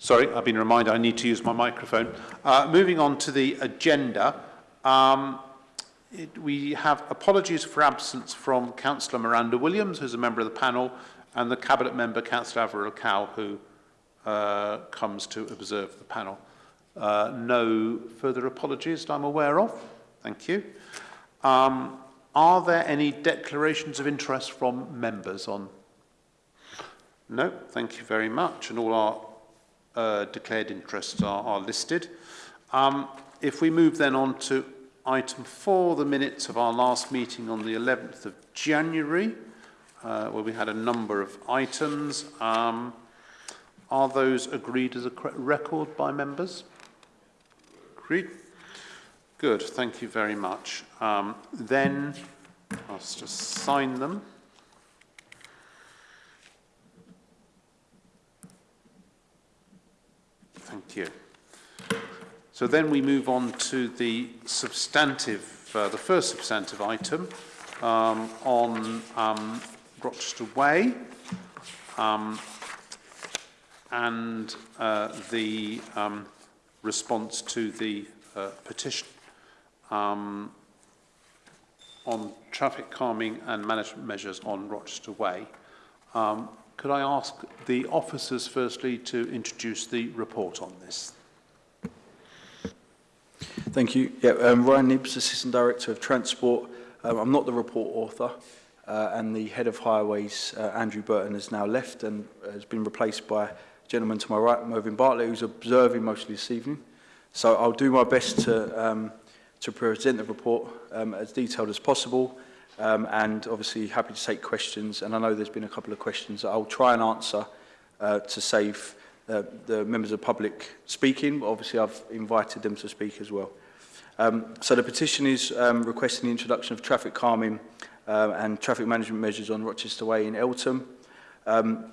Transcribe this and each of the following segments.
Sorry, I've been reminded I need to use my microphone. Uh, moving on to the agenda, um, it, we have apologies for absence from Councillor Miranda Williams, who's a member of the panel, and the Cabinet member, Councillor Avril Cow, who uh, comes to observe the panel. Uh, no further apologies that I'm aware of. Thank you. Um, are there any declarations of interest from members on? No, thank you very much. And all our uh, declared interests are, are listed. Um, if we move then on to item four, the minutes of our last meeting on the 11th of January, uh, where we had a number of items. Um, are those agreed as a record by members? Agreed. Good, thank you very much. Um, then, I'll just sign them. Thank you. So then we move on to the substantive, uh, the first substantive item um, on um, Rochester Way um, and uh, the um, response to the uh, petition um, on traffic calming and management measures on Rochester Way. Um, Could I ask the officers firstly to introduce the report on this? Thank you. Yeah, um, Ryan Nibbs, Assistant Director of Transport. Um, I'm not the report author, uh, and the Head of Highways, uh, Andrew Burton, has now left and has been replaced by a gentleman to my right, Mervyn Bartlett, who's observing mostly this evening. So I'll do my best to, um, to present the report um, as detailed as possible um, and obviously happy to take questions. And I know there's been a couple of questions that I'll try and answer uh, to save uh, the members of the public speaking. Obviously, I've invited them to speak as well. Um, so the petition is um, requesting the introduction of traffic calming uh, and traffic management measures on Rochester Way in Eltham. Um,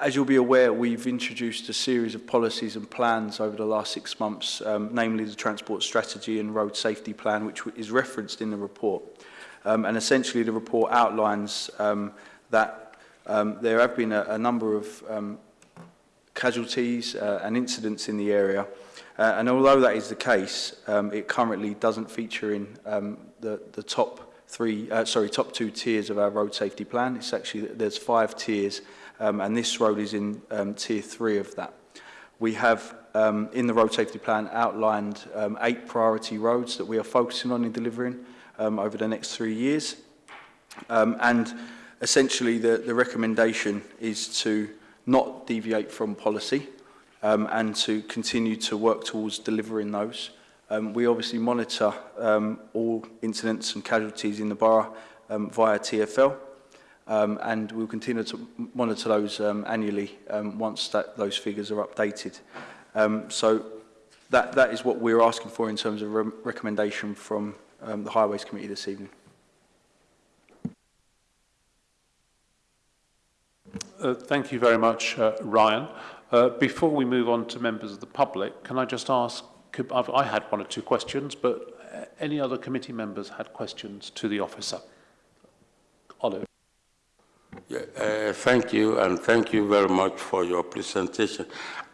as you'll be aware, we've introduced a series of policies and plans over the last six months, um, namely the Transport Strategy and Road Safety Plan, which is referenced in the report. Um, and essentially the report outlines um, that um, there have been a, a number of um, casualties uh, and incidents in the area. Uh, and although that is the case, um, it currently doesn't feature in um, the, the top three, uh, sorry, top two tiers of our road safety plan. It's actually, there's five tiers, um, and this road is in um, tier three of that. We have um, in the road safety plan outlined um, eight priority roads that we are focusing on in delivering um, over the next three years. Um, and essentially the, the recommendation is to not deviate from policy um, and to continue to work towards delivering those. Um, we obviously monitor um, all incidents and casualties in the borough um, via TFL um, and we'll continue to monitor those um, annually um, once that, those figures are updated. Um, so that, that is what we're asking for in terms of re recommendation from um, the Highways Committee this evening. Uh, thank you very much, uh, Ryan. Uh, before we move on to members of the public, can I just ask, I've, I had one or two questions, but uh, any other committee members had questions to the officer? Oliver. Yeah, uh, thank you, and thank you very much for your presentation.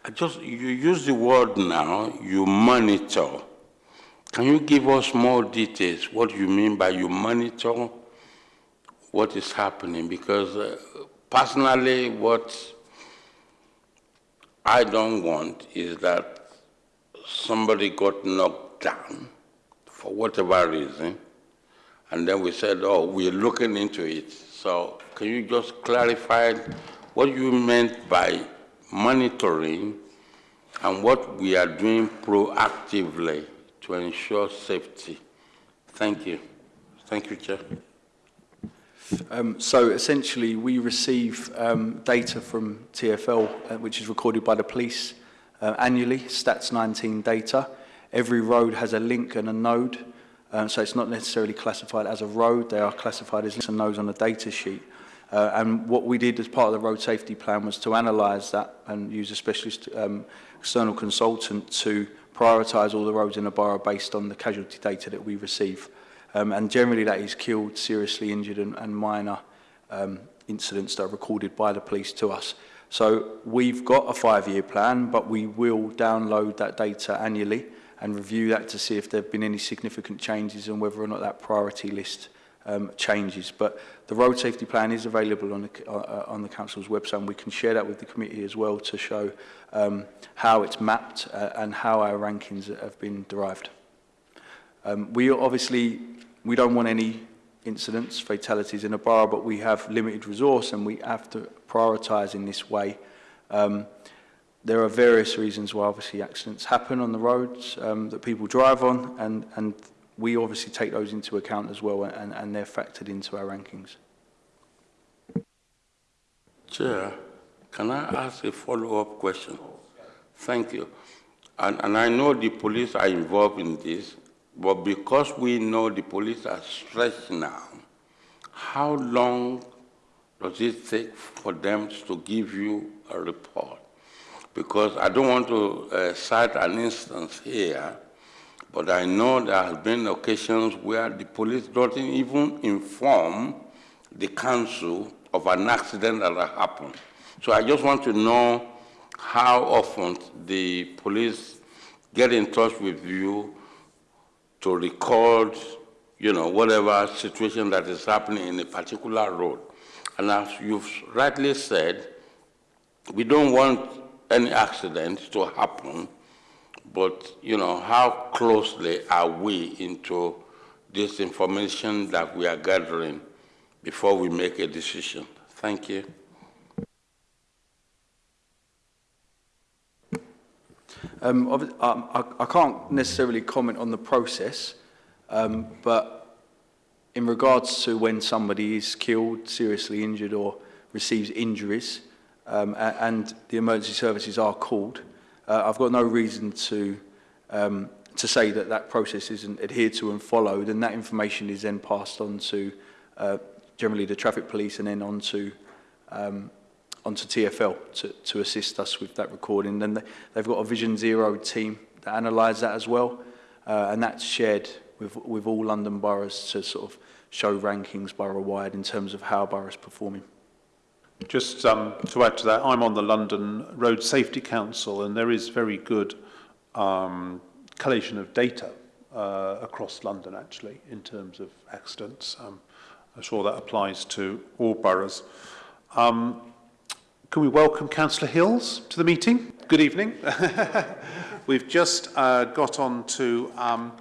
I just, you use the word now, you monitor. Can you give us more details? What you mean by you monitor what is happening? Because uh, personally, what I don't want is that somebody got knocked down for whatever reason, and then we said, oh, we're looking into it. So can you just clarify what you meant by monitoring and what we are doing proactively to ensure safety. Thank you. Thank you, Chair. Um, so essentially, we receive um, data from TFL, uh, which is recorded by the police uh, annually, Stats 19 data. Every road has a link and a node, um, so it's not necessarily classified as a road. They are classified as links and nodes on the data sheet. Uh, and what we did as part of the road safety plan was to analyse that and use a specialist um, external consultant to prioritise all the roads in the borough based on the casualty data that we receive. Um, and generally that is killed, seriously injured and, and minor um, incidents that are recorded by the police to us. So we've got a five-year plan, but we will download that data annually and review that to see if there have been any significant changes and whether or not that priority list um, changes. But the road safety plan is available on the, uh, uh on the council's website and we can share that with the committee as well to show um, how it's mapped uh, and how our rankings have been derived. Um, we obviously, we don't want any incidents, fatalities in a borough, but we have limited resource and we have to prioritise in this way. Um, there are various reasons why obviously accidents happen on the roads um, that people drive on and, and we obviously take those into account as well and, and they're factored into our rankings. Chair, can I ask a follow-up question? Thank you. And, and I know the police are involved in this, but because we know the police are stretched now, how long does it take for them to give you a report? Because I don't want to uh, cite an instance here, but I know there have been occasions where the police don't even inform the council of an accident that happened. So I just want to know how often the police get in touch with you to record, you know, whatever situation that is happening in a particular road. And as you've rightly said, we don't want any accident to happen, but, you know, how closely are we into this information that we are gathering before we make a decision? Thank you. Um, um, I, I can't necessarily comment on the process, um, but in regards to when somebody is killed, seriously injured or receives injuries, um, and the emergency services are called, uh, I've got no reason to um, to say that that process isn't adhered to and followed, and that information is then passed on to uh, generally the traffic police and then on to um, onto TFL to, to assist us with that recording. Then they, they've got a Vision Zero team that analyse that as well, uh, and that's shared with, with all London boroughs to sort of show rankings borough-wide in terms of how boroughs performing. Just um, to add to that, I'm on the London Road Safety Council, and there is very good um, collation of data uh, across London, actually, in terms of accidents. Um, I'm sure that applies to all boroughs. Um, Can we welcome Councillor Hills to the meeting? Good evening. We've just uh, got on to um,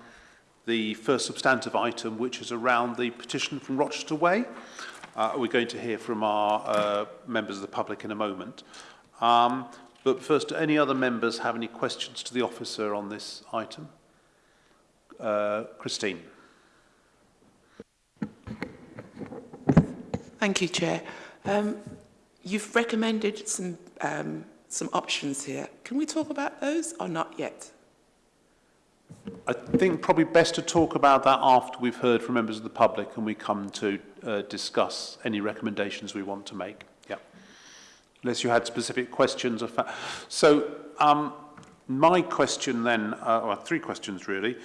the first substantive item, which is around the petition from Rochester Way. Uh, we're going to hear from our uh, members of the public in a moment. Um, but first, do any other members have any questions to the officer on this item? Uh, Christine. Thank you, Chair. Um, You've recommended some, um, some options here. Can we talk about those or not yet? I think probably best to talk about that after we've heard from members of the public and we come to uh, discuss any recommendations we want to make. Yeah. Unless you had specific questions. Of so um, my question then, uh, well, three questions really.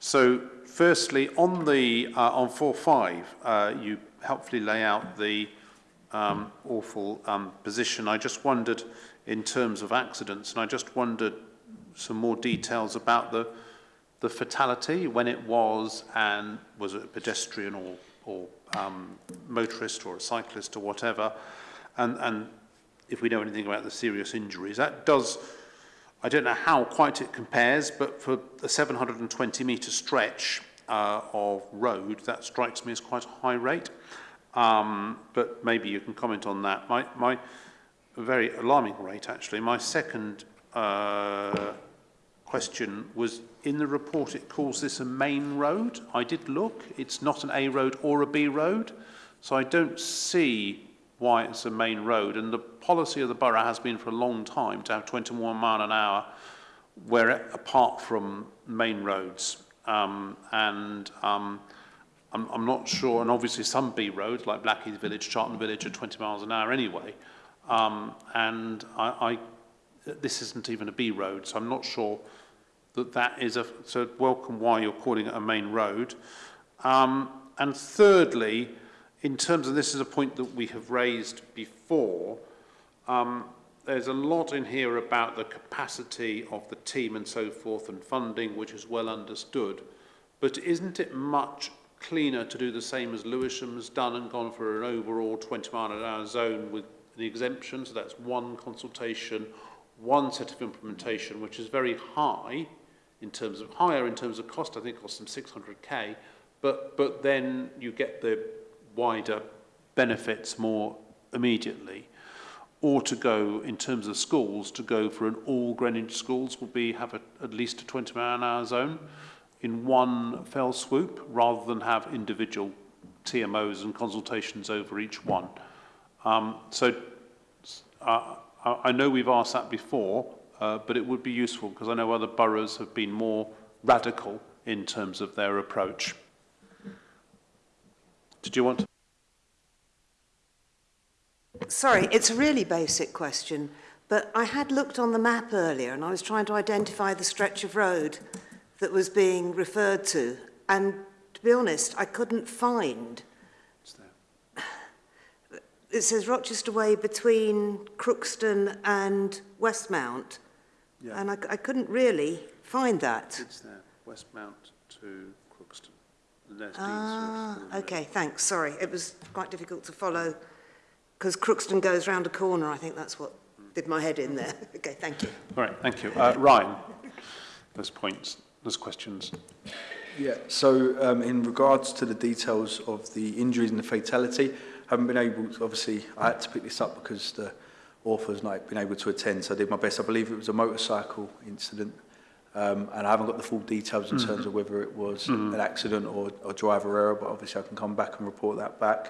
So firstly, on the uh, on 4.5, uh, you helpfully lay out the um, awful um, position. I just wondered in terms of accidents, and I just wondered some more details about the the fatality, when it was, and was it a pedestrian or, or um, motorist or a cyclist or whatever, and, and if we know anything about the serious injuries. That does, I don't know how quite it compares, but for a 720 metre stretch uh, of road, that strikes me as quite a high rate. Um, but maybe you can comment on that. My, my very alarming rate, actually. My second uh, question was in the report it calls this a main road. I did look, it's not an A road or a B road, so I don't see why it's a main road. And the policy of the borough has been for a long time to have 21 mile an hour where apart from main roads. Um, and um, I'm, I'm not sure, and obviously some B roads like Blackheath Village, Charlton Village are 20 miles an hour anyway. Um, and I, I, this isn't even a B road, so I'm not sure that that is a so welcome why you're calling it a main road. Um, and thirdly, in terms of this is a point that we have raised before, um, there's a lot in here about the capacity of the team and so forth and funding, which is well understood. But isn't it much cleaner to do the same as Lewisham's done and gone for an overall 20 mile an hour zone with the exemption. So that's one consultation, one set of implementation, which is very high in terms of higher in terms of cost. I think it cost them 600k, but but then you get the wider benefits more immediately. Or to go in terms of schools, to go for an all Greenwich schools will be have a, at least a 20 mile an hour zone. In one fell swoop rather than have individual TMOs and consultations over each one. Um, so uh, I know we've asked that before, uh, but it would be useful because I know other boroughs have been more radical in terms of their approach. Did you want to? Sorry, it's a really basic question, but I had looked on the map earlier and I was trying to identify the stretch of road that was being referred to. And to be honest, I couldn't find. It says Rochester Way between Crookston and Westmount. Yeah. And I, I couldn't really find that. It's there, Westmount to Crookston. And there's Dean's Ah, okay, thanks. Sorry, it was quite difficult to follow because Crookston goes round a corner. I think that's what did my head in there. Okay, thank you. All right, thank you. Uh, Ryan, those points, there's questions. Yeah, so um, in regards to the details of the injuries and the fatality, haven't been able to, obviously, I had to pick this up because the author's not been able to attend, so I did my best. I believe it was a motorcycle incident, um, and I haven't got the full details in mm -hmm. terms of whether it was mm -hmm. an accident or, or driver error, but obviously I can come back and report that back.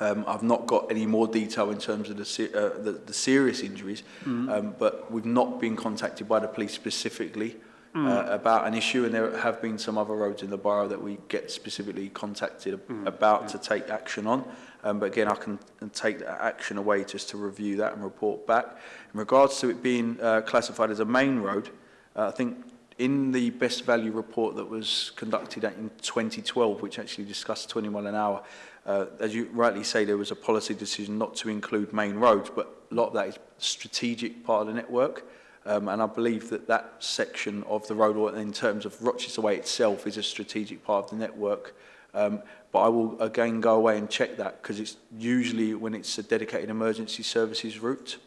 Um, I've not got any more detail in terms of the, uh, the, the serious injuries, mm -hmm. um, but we've not been contacted by the police specifically mm. uh, about an issue, and there have been some other roads in the borough that we get specifically contacted mm. about to take action on. Um, but again, I can uh, take that action away just to review that and report back. In regards to it being uh, classified as a main road, uh, I think in the best value report that was conducted in 2012, which actually discussed 21 an hour, uh, as you rightly say, there was a policy decision not to include main roads, but a lot of that is strategic part of the network. Um, and I believe that that section of the road, in terms of Rochester Way itself, is a strategic part of the network. Um, but I will again go away and check that because it's usually when it's a dedicated emergency services route.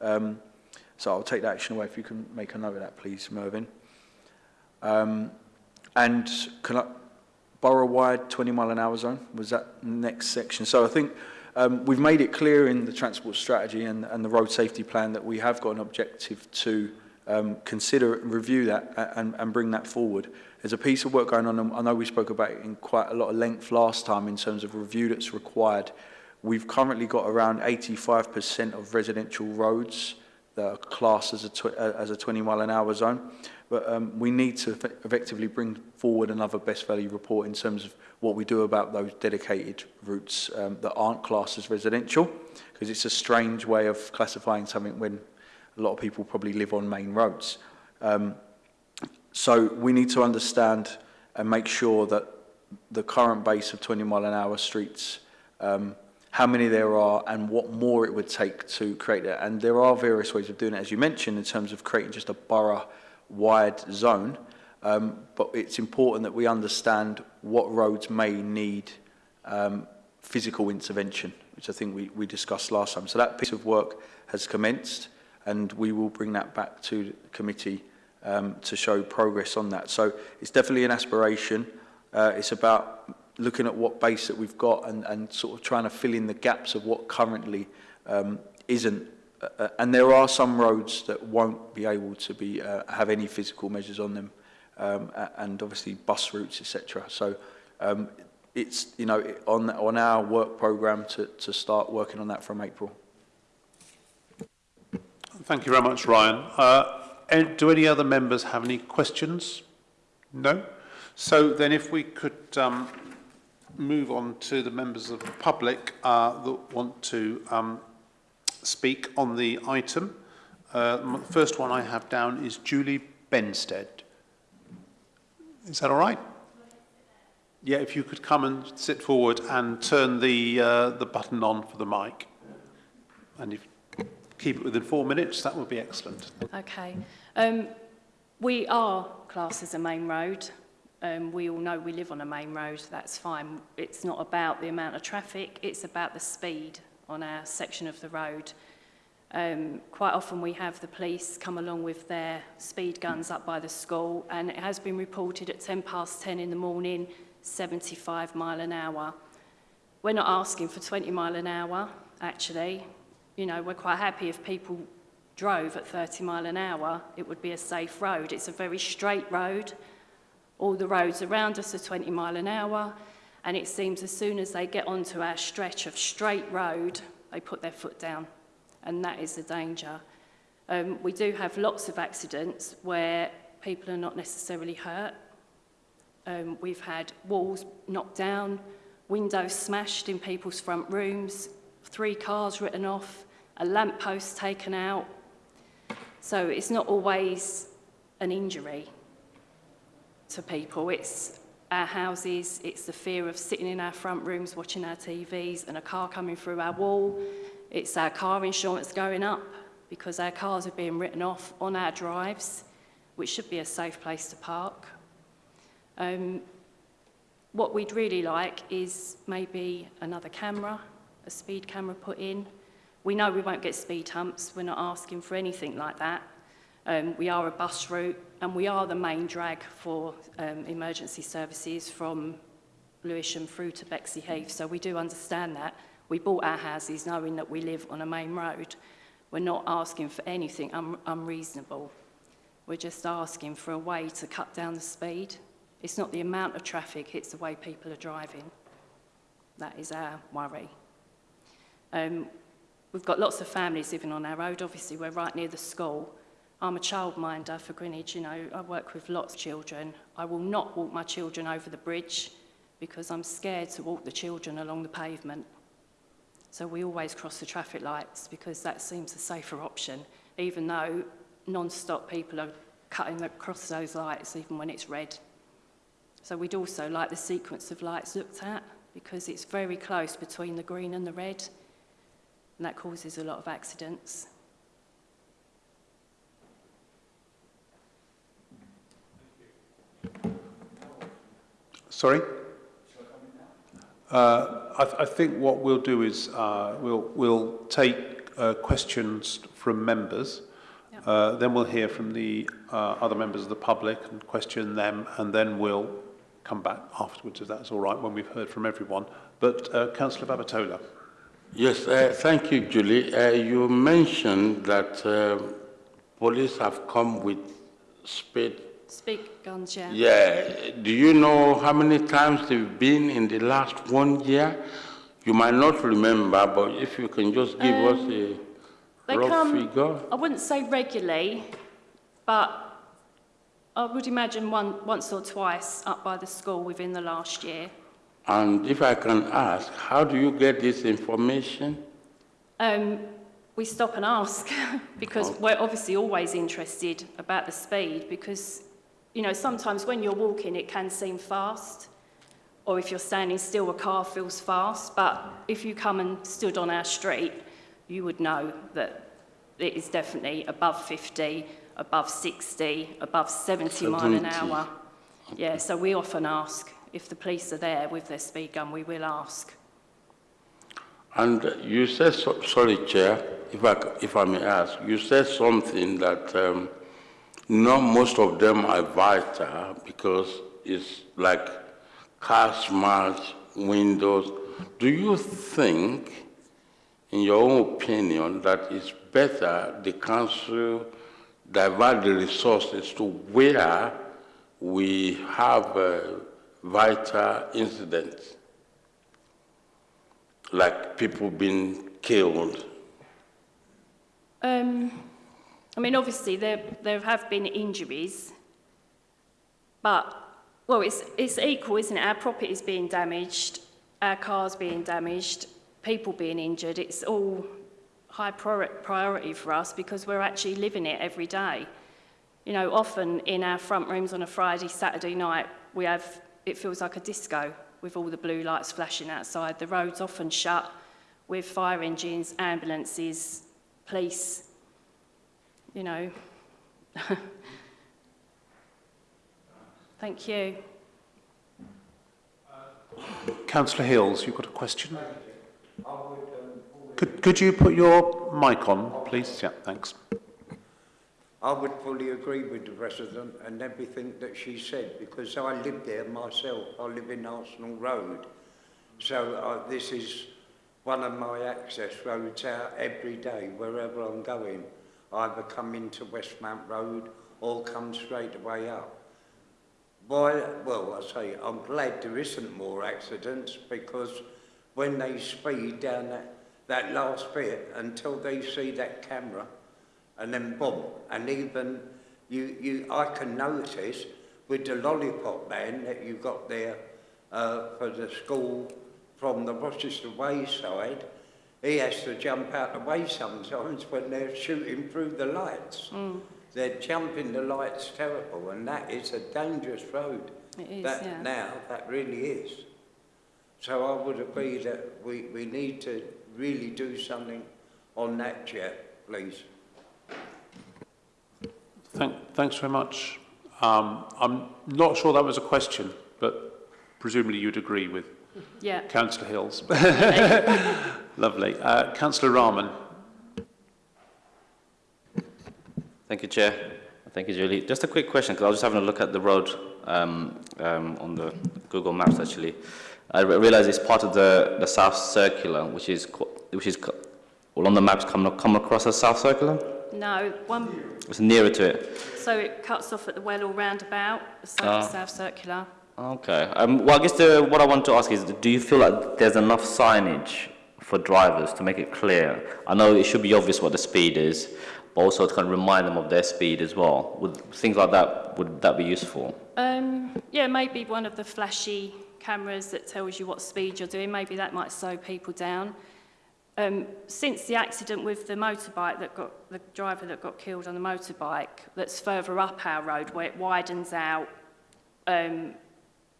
Um, so I'll take that action away if you can make a note of that, please, Mervyn. Um, and can I, borough-wide 20 mile an hour zone was that next section. So I think Um, we've made it clear in the transport strategy and, and the road safety plan that we have got an objective to um, consider and review that uh, and, and bring that forward. There's a piece of work going on, I know we spoke about it in quite a lot of length last time in terms of review that's required. We've currently got around 85% of residential roads that are classed as a, uh, as a 20 mile an hour zone but um, we need to effectively bring forward another best value report in terms of what we do about those dedicated routes um, that aren't classed as residential, because it's a strange way of classifying something when a lot of people probably live on main roads. Um, so we need to understand and make sure that the current base of 20 mile an hour streets um, how many there are and what more it would take to create that. And there are various ways of doing it, as you mentioned, in terms of creating just a borough wide zone, um, but it's important that we understand what roads may need um, physical intervention, which I think we, we discussed last time. So that piece of work has commenced, and we will bring that back to the committee um, to show progress on that. So it's definitely an aspiration. Uh, it's about looking at what base that we've got and, and sort of trying to fill in the gaps of what currently um, isn't Uh, uh, and there are some roads that won't be able to be uh, have any physical measures on them, um, and obviously bus routes, etc. So um, it's you know it, on on our work program to to start working on that from April. Thank you very much, Ryan. Uh, and do any other members have any questions? No. So then, if we could. Um, move on to the members of the public uh, that want to um, speak on the item. Uh, the first one I have down is Julie Benstead. Is that all right? Yeah, if you could come and sit forward and turn the, uh, the button on for the mic. And if you keep it within four minutes, that would be excellent. Okay. Um, we are classed as a main road. Um, we all know we live on a main road, that's fine. It's not about the amount of traffic, it's about the speed on our section of the road. Um, quite often we have the police come along with their speed guns up by the school and it has been reported at 10 past 10 in the morning, 75 mile an hour. We're not asking for 20 mile an hour, actually. You know, we're quite happy if people drove at 30 mile an hour, it would be a safe road. It's a very straight road. All the roads around us are 20 mile an hour, and it seems as soon as they get onto our stretch of straight road, they put their foot down, and that is the danger. Um, we do have lots of accidents where people are not necessarily hurt. Um, we've had walls knocked down, windows smashed in people's front rooms, three cars written off, a lamppost taken out. So it's not always an injury to people. It's our houses, it's the fear of sitting in our front rooms watching our TVs and a car coming through our wall. It's our car insurance going up because our cars are being written off on our drives, which should be a safe place to park. Um, what we'd really like is maybe another camera, a speed camera put in. We know we won't get speed humps, we're not asking for anything like that. Um, we are a bus route and we are the main drag for um, emergency services from Lewisham through to Bexley Heath. So we do understand that. We bought our houses knowing that we live on a main road. We're not asking for anything un unreasonable. We're just asking for a way to cut down the speed. It's not the amount of traffic, it's the way people are driving. That is our worry. Um, we've got lots of families living on our road. Obviously, we're right near the school. I'm a childminder for Greenwich, you know, I work with lots of children. I will not walk my children over the bridge because I'm scared to walk the children along the pavement. So we always cross the traffic lights because that seems a safer option, even though non-stop people are cutting across those lights even when it's red. So we'd also like the sequence of lights looked at because it's very close between the green and the red and that causes a lot of accidents. Sorry? Uh, I, th I think what we'll do is uh, we'll, we'll take uh, questions from members. Yep. Uh, then we'll hear from the uh, other members of the public and question them, and then we'll come back afterwards, if that's all right, when we've heard from everyone. But uh, Councillor Babatola. Yes, uh, thank you, Julie. Uh, you mentioned that uh, police have come with speed. Speak guns, yeah. Do you know how many times they've been in the last one year? You might not remember, but if you can just give us a They rough come, figure. I wouldn't say regularly, but I would imagine one, once or twice up by the school within the last year. And if I can ask, how do you get this information? Um, we stop and ask because Oh. we're obviously always interested about the speed because, you know, sometimes when you're walking it can seem fast or if you're standing still a car feels fast but if you come and stood on our street you would know that it is definitely above 50, above 60, above 70 mile an hour. Yeah, so we often ask if the police are there with their speed gun, we will ask. And you said, so, sorry, Chair, if I, if I may ask, you said something that um, not most of them are vital because it's like car smash, windows. Do you think, in your own opinion, that it's better the council divert the resources to where we have uh, vital incidents? like people being killed. Um, I mean, obviously, there, there have been injuries, but, well, it's, it's equal, isn't it? Our property is being damaged, our cars being damaged, people being injured. It's all high priori- priority for us because we're actually living it every day. You know, often in our front rooms on a Friday, Saturday night, we have, it feels like a disco with all the blue lights flashing outside. The road's often shut with fire engines, ambulances, police, you know. Thank you. Councillor Hills, you've got a question? Could, could you put your mic on, please? Yeah, thanks. I would fully agree with the resident and everything that she said because I live there myself. I live in Arsenal Road. So uh, this is one of my access roads out every day wherever I'm going. Either come into Westmount Road or come straight away up. Why, well, I say I'm glad there isn't more accidents because when they speed down that, that last bit until they see that camera, and then boom, and even you, you, I can notice with the lollipop man that you got there uh, for the school from the Rochester Way side, he has to jump out of the way sometimes when they're shooting through the lights. They're jumping the lights terrible, and that is a dangerous road. It is, that yeah. now, that really is. So I would agree that we, we need to really do something on that jet, please. Thank, thanks very much. Um, I'm not sure that was a question, but presumably you'd agree with Yeah. Councillor Hills. Lovely. Uh, Councillor Rahman. Thank you, Chair. Thank you, Julie. Just a quick question, because I was just having a look at the road um, um, on the Google Maps, actually. I re- realise it's part of the, the South Circular, which is, co- which is co- well, on the maps come, come across as South Circular. No, one, It's nearer to it. so it cuts off at the Well Hall roundabout, the South, Ah. South Circular. Okay. Um, well, I guess the, what I want to ask is, do you feel like there's enough signage for drivers to make it clear? I know it should be obvious what the speed is, but also to kind of remind them of their speed as well. Would things like that, would that be useful? Um, yeah, maybe one of the flashy cameras that tells you what speed you're doing, maybe that might slow people down. Um, since the accident with the motorbike that got, the driver that got killed on the motorbike, that's further up our road where it widens out, um,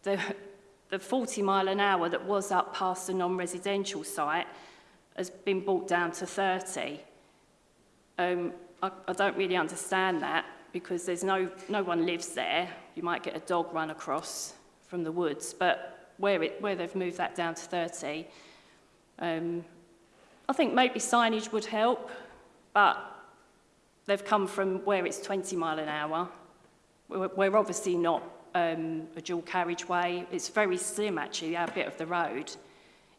the, the 40 mile an hour that was up past the non-residential site has been brought down to 30. Um, I, I don't really understand that because there's no, no one lives there. You might get a dog run across from the woods, but where, it, where they've moved that down to 30, um, I think maybe signage would help, but they've come from where it's 20 mile an hour. We're, we're obviously not um, a dual carriageway. It's very slim, actually, our bit of the road.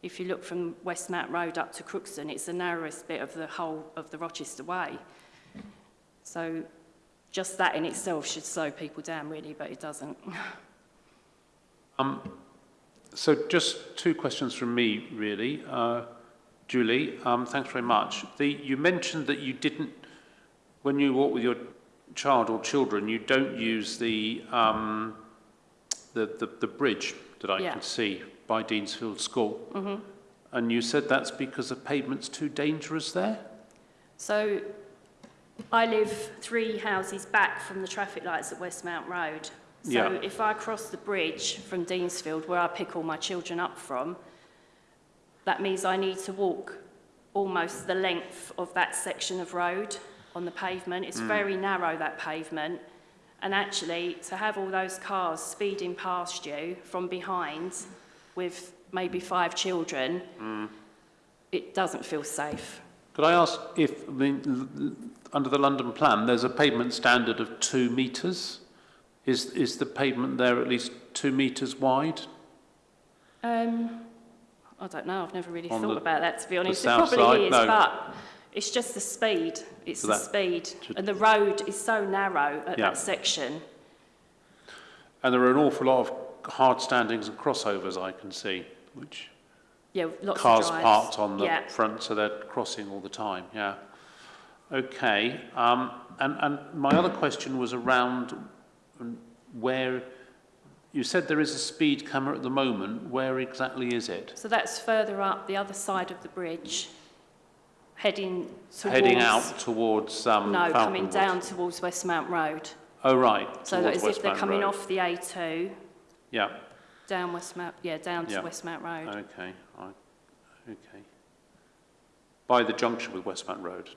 If you look from Westmount Road up to Crookston, it's the narrowest bit of the whole of the Rochester Way. So just that in itself should slow people down, really, but it doesn't. Um, so just two questions from me, really. Uh, Julie, um, thanks very much. The, you mentioned that you didn't, when you walk with your child or children, you don't use the, um, the, the, the bridge that I Yeah. can see by Deansfield School. Mm-hmm. And you said that's because the pavement's too dangerous there? So I live three houses back from the traffic lights at Westmount Road. So Yeah. if I cross the bridge from Deansfield, where I pick all my children up from, that means I need to walk almost the length of that section of road on the pavement. It's mm. very narrow, that pavement. And actually, to have all those cars speeding past you from behind with maybe five children, mm. it doesn't feel safe. Could I ask if, the, under the London plan, there's a pavement standard of two metres? Is, is the pavement there at least two metres wide? Um, I don't know. I've never really On thought the, about that, to be honest. It probably side, is, no. but it's just the speed. It's So the speed. And the road is so narrow at Yeah. that section. And there are an awful lot of hard standings and crossovers I can see, which Yeah, lots cars parked on the Yeah. front, so they're crossing all the time, yeah. Okay, um, and, and my other question was around where, you said there is a speed camera at the moment, where exactly is it? So that's further up the other side of the bridge, heading towards... Heading out towards um, No, coming Falconwood? down towards Westmount Road. Oh, right, So that as if they're coming Road. off the A2, Yeah, down Westmount, yeah, down to Yeah. Westmount Road. okay, I, okay. By the junction with Westmount Road?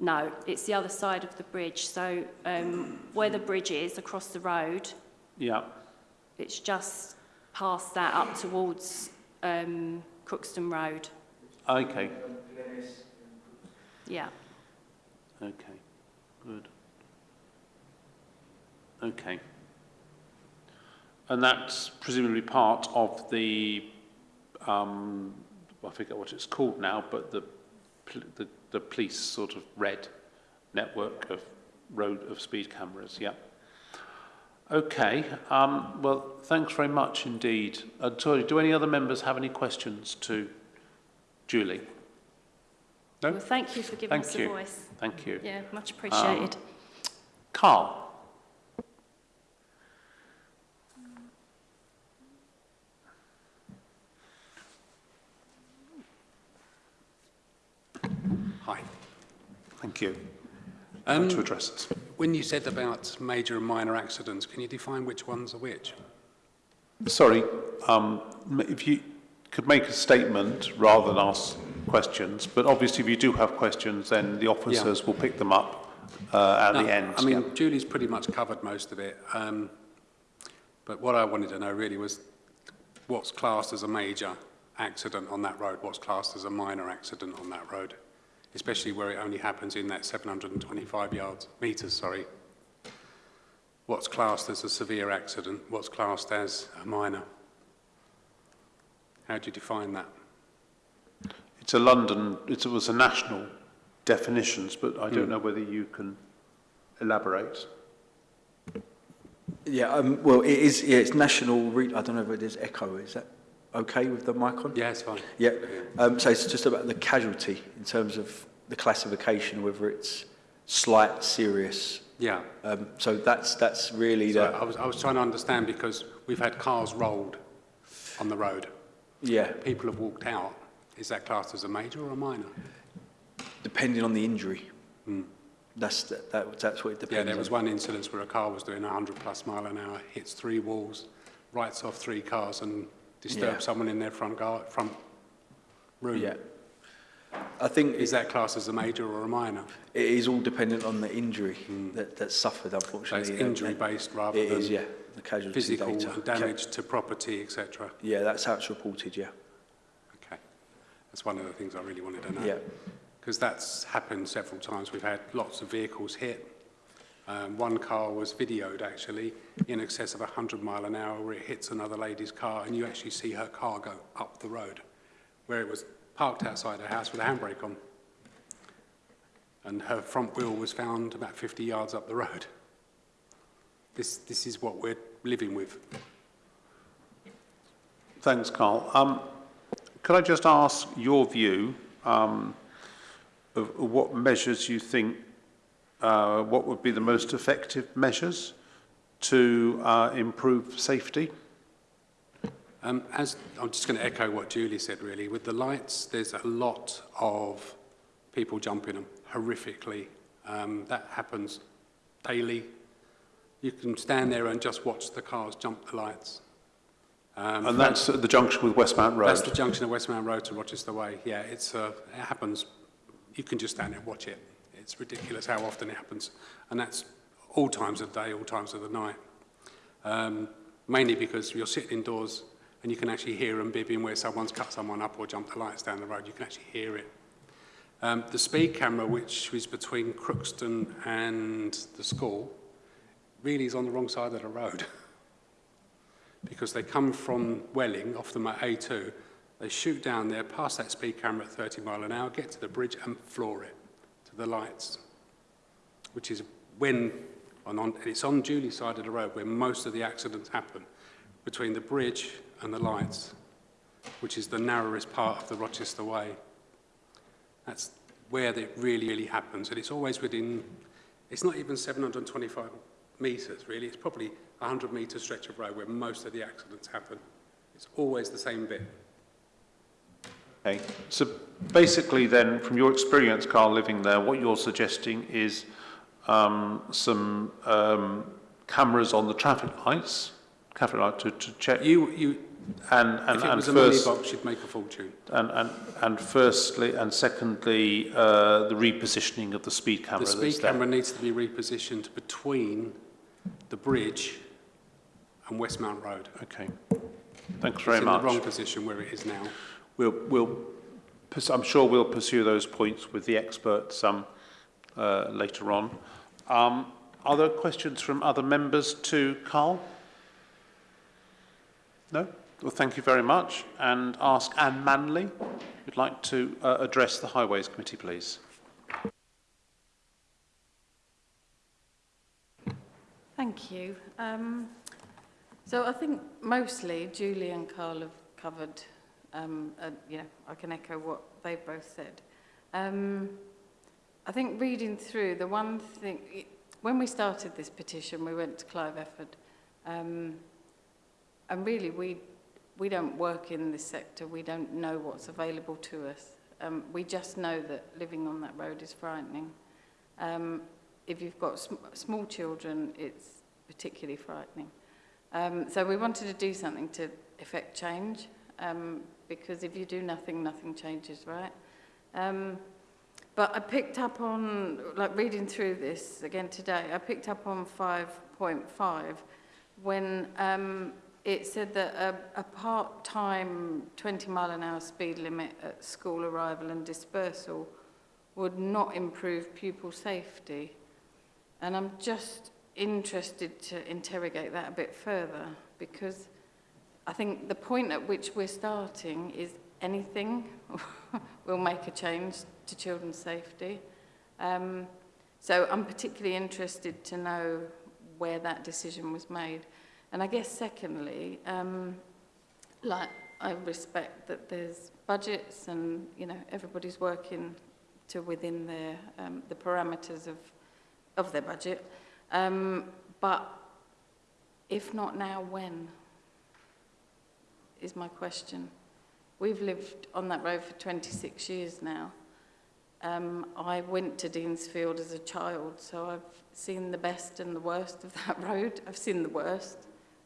No, it's the other side of the bridge. So um, where the bridge is across the road, Yeah, it's just past that up towards um, Crookston Road. okay, Yeah. okay, good. Okay. And that's presumably part of the, um, I forget what it's called now, but the, the, the police sort of red network of road, of speed cameras, yeah. Okay, um, well, thanks very much indeed. Uh, sorry, do any other members have any questions to Julie? No? Well, thank you for giving Thank us you. a voice. Thank you. Yeah, much appreciated. Carl? Hi. Thank you. Um, to address us. When you said about major and minor accidents, can you define which ones are which? Sorry, um, if you could make a statement rather than ask questions, but obviously if you do have questions, then the officers will pick them up uh, at No, the end. I mean, yeah. Julie's pretty much covered most of it. Um, but what I wanted to know really was what's classed as a major accident on that road, what's classed as a minor accident on that road, especially where it only happens in that 725 yards, metres, sorry. What's classed as a severe accident, what's classed as a minor? How do you define that? It's a London, it was a national definitions, but I don't know whether you can elaborate. Yeah, um, well, it is, yeah, it's national, re- I don't know if it is echo, is that okay with the mic on? Yeah, it's fine. Yeah, um, so it's just about the casualty in terms of the classification, whether it's slight, serious. Yeah. Um, so that's, that's really So the, I was, I was trying to understand because we've had cars rolled on the road. yeah, People have walked out. Is that classed as a major or a minor? depending on the injury. Hmm. That's, that, that- that's what it depends Yeah, there was one incident where a car was doing 100 plus mile an hour, hits three walls, writes off three cars and disturbs Yeah. someone in their front, gar- front room. Yeah. I think Is it, that classed as a major or a minor? it is all dependent on the injury hmm. that, that's suffered, So it's injury-based rather It is, than yeah, the casualty physical data. damage to property, etc. Yeah, that's how it's reported, yeah. Okay. That's one of the things I really wanted to know. Yeah. Because that's happened several times. We've had lots of vehicles hit. Um, one car was videoed actually in excess of 100 mile an hour where it hits another lady's car and you actually see her car go up the road where it was parked outside her house with a handbrake on. And her front wheel was found about 50 yards up the road. This, this is what we're living with. Thanks, Carl. Um, could I just ask your view um, of what measures you think, uh, what would be the most effective measures to uh, improve safety? Um, as I'm just going to echo what Julie said, really. With the lights, there's a lot of people jumping them horrifically. Um, that happens daily. You can stand there and just watch the cars jump the lights. Um, And that's at the junction with Westmount Road? That's the junction of Westmount Road to Rochester Way. Yeah, it's, uh, it happens. You can just stand there and watch it. It's ridiculous how often it happens. And that's all times of the day, all times of the night. Um, mainly because you're sitting indoors and you can actually hear them bibbing where someone's cut someone up or jumped the lights down the road. You can actually hear it. Um, the speed camera, which is between Crookston and the school, really is on the wrong side of the road. because they come from Welling, off them at A2, they shoot down there, pass that speed camera at 30 mile an hour, get to the bridge and floor it to the lights, which is when, on, on, it's on Julie's side of the road where most of the accidents happen, between the bridge and the lights, which is the narrowest part of the Rochester Way. That's where it really, really happens. And it's always within, it's not even 725 metres, really. It's probably 100 metre stretch of road where most of the accidents happen. It's always the same bit. Okay, so basically then, from your experience, Carl, living there, what you're suggesting is um, some um, cameras on the traffic lights Catherine, I'd to, to check. You, you, And, and, if it and was a money box, you'd make a fortune. and, and, and firstly, and secondly, uh, the repositioning of the speed camera The speed that's there. camera needs to be repositioned between the bridge and Westmount Road. Okay. Thanks very it's much. in the wrong position where it is now. We'll, we'll, I'm sure we'll pursue those points with the experts um, uh, later on. Um, are there questions from other members to Carl? No? Well, thank you very much. And ask Anne Manley, you'd like to uh, address the Highways Committee, please. Thank you. Um, So I think mostly Julie and Carl have covered, um, uh, you know, I can echo what they've both said. Um, I think reading through, the one thing, when we started this petition, we went to Clive Efford, um, and really we, we don't work in this sector, we don't know what's available to us. Um, we just know that living on that road is frightening. Um, if you've got sm small children, it's particularly frightening. Um, so we wanted to do something to effect change, um, because if you do nothing, nothing changes, right? Um, but I picked up on, like reading through this again today, I picked up on 5.5 when um, it said that a, a part-time 20 mile an hour speed limit at school arrival and dispersal would not improve pupil safety. And I'm just interested to interrogate that a bit further because I think the point at which we're starting is anything will make a change to children's safety. Um, so I'm particularly interested to know where that decision was made. And I guess secondly, um, like I respect that there's budgets and you know everybody's working to within their um, the parameters of of their budget. Um, but if not now, when? Is my question. We've lived on that road for 26 years now. Um, I went to Deansfield as a child, so I've seen the best and the worst of that road. I've seen the worst.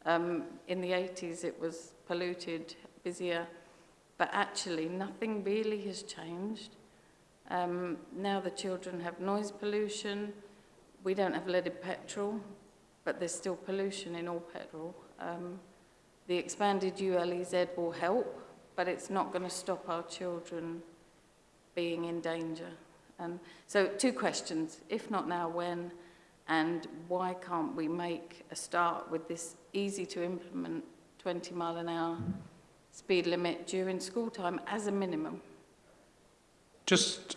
Um, in the 80s, it was polluted, busier, but actually nothing really has changed. Um, now the children have noise pollution. We don't have leaded petrol, but there's still pollution in all petrol. Um, the expanded ULEZ will help, but it's not going to stop our children being in danger. Um, so two questions, if not now, when? And why can't we make a start with this easy to implement 20 mile an hour speed limit during school time as a minimum? Just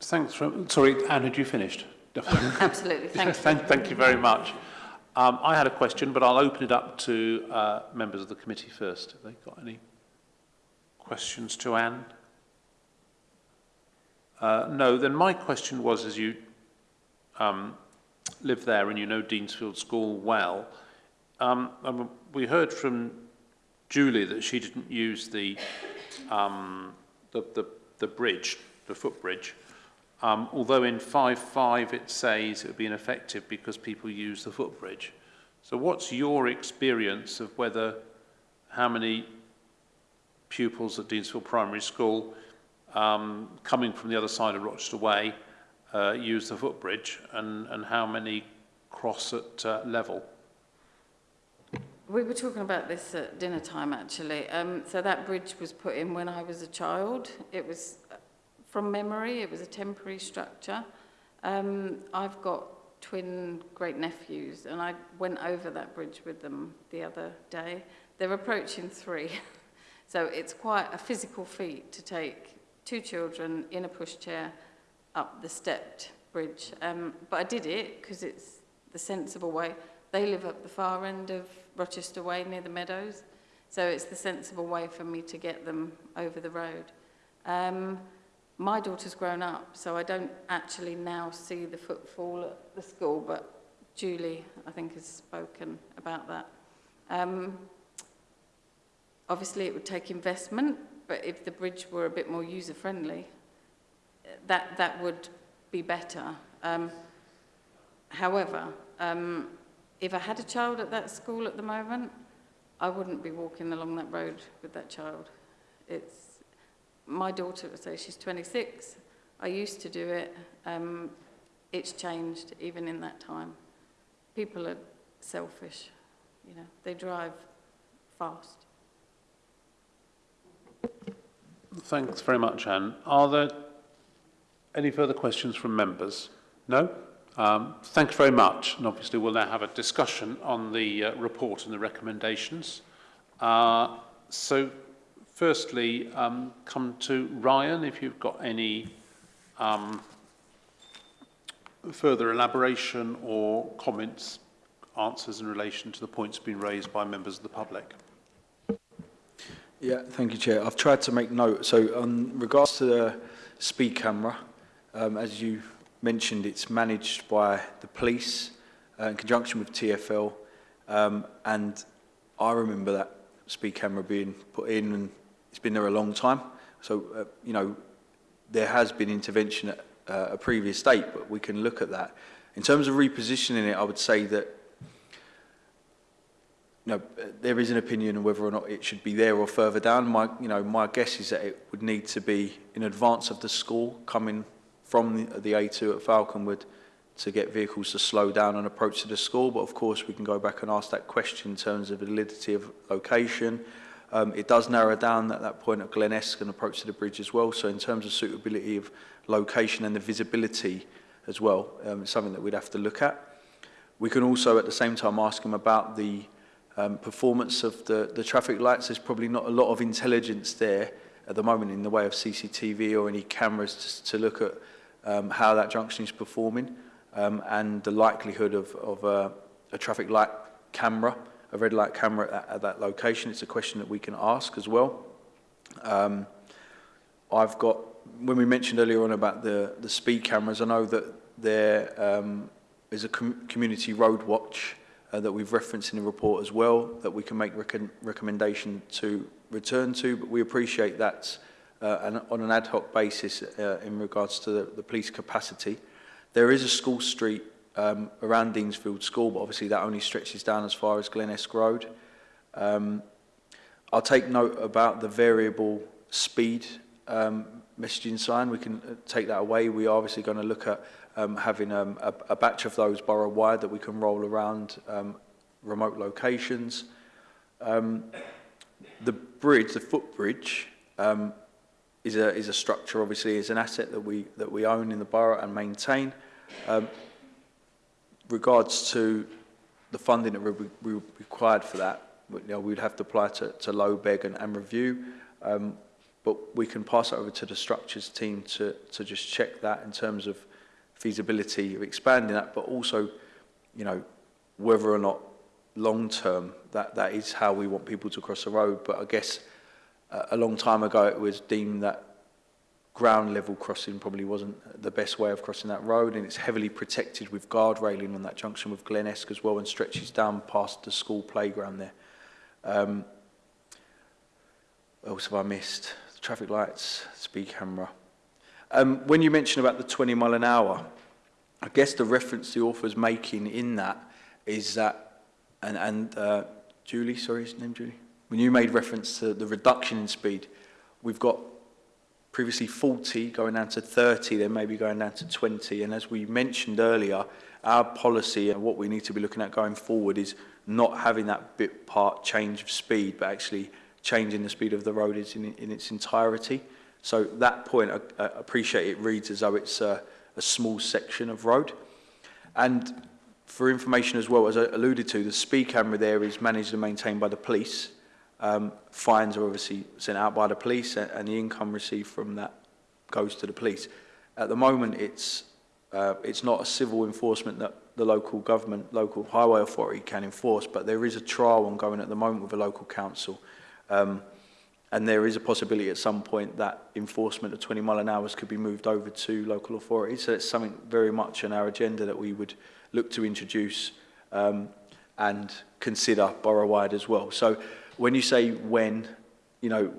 thanks for, sorry, Anne, had you finished? Absolutely, thank you. thank, thank you very much. Um, I had a question, but I'll open it up to uh, members of the committee first. Have they got any questions to Anne? Uh, no, then my question was, as you um, live there and you know Deansfield School well, um, we heard from Julie that she didn't use the, um, the, the, the bridge, the footbridge, um, although in 5.5 it says it would be ineffective because people use the footbridge. So what's your experience of whether, how many pupils at Deansfield Primary School um, coming from the other side of Rochester Way uh, use the footbridge and, and how many cross at uh, level? We were talking about this at dinner time, actually. Um, so that bridge was put in when I was a child. It was, from memory, it was a temporary structure. Um, I've got twin great-nephews, and I went over that bridge with them the other day. They're approaching three. so it's quite a physical feat to take two children in a pushchair up the stepped bridge. Um, but I did it because it's the sensible way. They live up the far end of Rochester Way near the Meadows, so it's the sensible way for me to get them over the road. Um, my daughter's grown up, so I don't actually now see the footfall at the school, but Julie, I think, has spoken about that. Um, obviously, it would take investment, but if the bridge were a bit more user-friendly, that, that would be better. Um, however, um, if I had a child at that school at the moment, I wouldn't be walking along that road with that child. It's, my daughter, so she's 26, I used to do it. Um, it's changed even in that time. People are selfish, you know, they drive fast. Thanks very much, Anne. Are there any further questions from members? No? Um, thanks very much. And obviously we'll now have a discussion on the uh, report and the recommendations. Uh, so firstly, um, come to Ryan, if you've got any um, further elaboration or comments, answers in relation to the points being raised by members of the public. Yeah, thank you, Chair. I've tried to make note. So, on regards to the speed camera, um, as you mentioned, it's managed by the police uh, in conjunction with TFL, um, and I remember that speed camera being put in, and it's been there a long time. So, uh, you know, there has been intervention at uh, a previous date, but we can look at that. In terms of repositioning it, I would say that you know, there is an opinion on whether or not it should be there or further down. My, you know, my guess is that it would need to be in advance of the school coming from the, the A2 at Falconwood to get vehicles to slow down and approach to the school. But of course, we can go back and ask that question in terms of validity of location, Um, it does narrow down at that point at Glenesk and approach to the bridge as well. So in terms of suitability of location and the visibility as well, um, it's something that we'd have to look at. We can also at the same time ask them about the um, performance of the, the traffic lights. There's probably not a lot of intelligence there at the moment in the way of CCTV or any cameras to, to look at um, how that junction is performing um, and the likelihood of, of a, a traffic light camera a red light camera at that, at that location. It's a question that we can ask as well. Um, I've got, when we mentioned earlier on about the, the speed cameras, I know that there um, is a com community road watch uh, that we've referenced in the report as well that we can make rec recommendation to return to, but we appreciate that uh, an, on an ad hoc basis uh, in regards to the, the police capacity. There is a school street um, around Deansfield School, but obviously that only stretches down as far as Glen Esk Road. Um, I'll take note about the variable speed um, messaging sign. We can uh, take that away. We are obviously going to look at um, having um, a, a batch of those borough-wide that we can roll around um, remote locations. Um, the bridge, the footbridge, um, is a is a structure. Obviously, is an asset that we that we own in the borough and maintain. Um, regards to the funding that we, we required for that, you know, we'd have to apply to, to low, beg and, and review. Um, but we can pass it over to the structures team to, to just check that in terms of feasibility of expanding that, but also, you know, whether or not long term that, that is how we want people to cross the road. But I guess uh, a long time ago it was deemed that ground level crossing probably wasn't the best way of crossing that road and it's heavily protected with guard railing on that junction with Glen Esk as well and stretches down past the school playground there. Um, what else have I missed? The traffic lights, speed camera. Um, when you mention about the 20 mile an hour, I guess the reference the author's making in that is that, and, and uh, Julie, sorry, his name Julie? When you made reference to the reduction in speed, we've got previously 40, going down to 30, then maybe going down to 20. And as we mentioned earlier, our policy and what we need to be looking at going forward is not having that bit part change of speed, but actually changing the speed of the road in, in its entirety. So that point, I, I appreciate it reads as though it's a, a small section of road. And for information as well, as I alluded to, the speed camera there is managed and maintained by the police. Um, fines are obviously sent out by the police and, and, the income received from that goes to the police. At the moment, it's, uh, it's not a civil enforcement that the local government, local highway authority can enforce, but there is a trial ongoing at the moment with a local council. Um, and there is a possibility at some point that enforcement of 20 mile an hour could be moved over to local authorities. So it's something very much on our agenda that we would look to introduce um, and consider borough-wide as well. So when you say when, you know,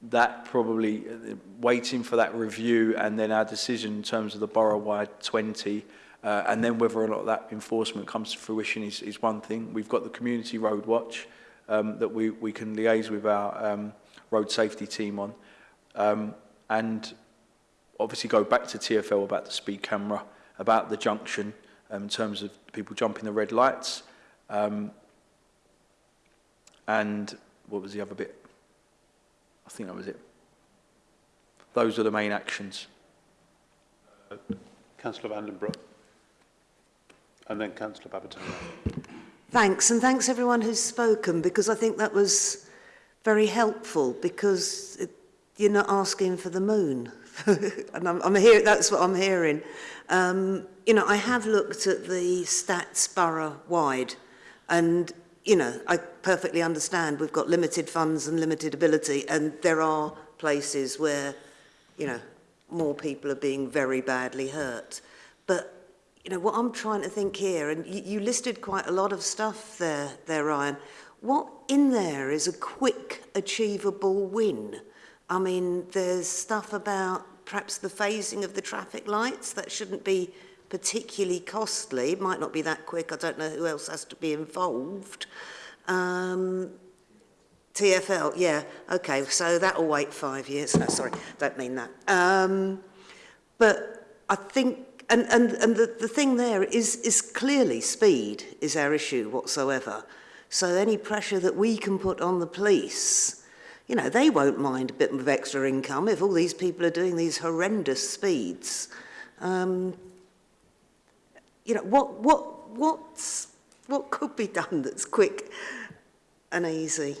that probably uh, waiting for that review and then our decision in terms of the borough-wide 20 uh, and then whether or not that enforcement comes to fruition is, is one thing. We've got the community road watch um, that we, we can liaise with our um, road safety team on um, and obviously go back to TFL about the speed camera, about the junction um, in terms of people jumping the red lights, um, And what was the other bit? I think that was it. Those are the main actions. Uh, Councillor Vandenbroek. And then Councillor Babbitton. Thanks, and thanks everyone who's spoken, because I think that was very helpful, because it, you're not asking for the moon. and I'm, I'm hear, that's what I'm hearing. Um, you know, I have looked at the stats borough-wide, and you know, I perfectly understand we've got limited funds and limited ability, and there are places where, you know, more people are being very badly hurt. But, you know, what I'm trying to think here, and you, you listed quite a lot of stuff there, there, Ryan. What in there is a quick, achievable win? I mean, there's stuff about perhaps the phasing of the traffic lights that shouldn't be particularly costly. It might not be that quick. I don't know who else has to be involved. Um, TFL, yeah. Okay, so that'll wait five years. No, sorry, don't mean that. Um, but I think, and, and, and the, the thing there is, is clearly speed is our issue whatsoever. So any pressure that we can put on the police, you know, they won't mind a bit of extra income if all these people are doing these horrendous speeds. Um, you know, what, what, what's, what could be done that's quick and easy?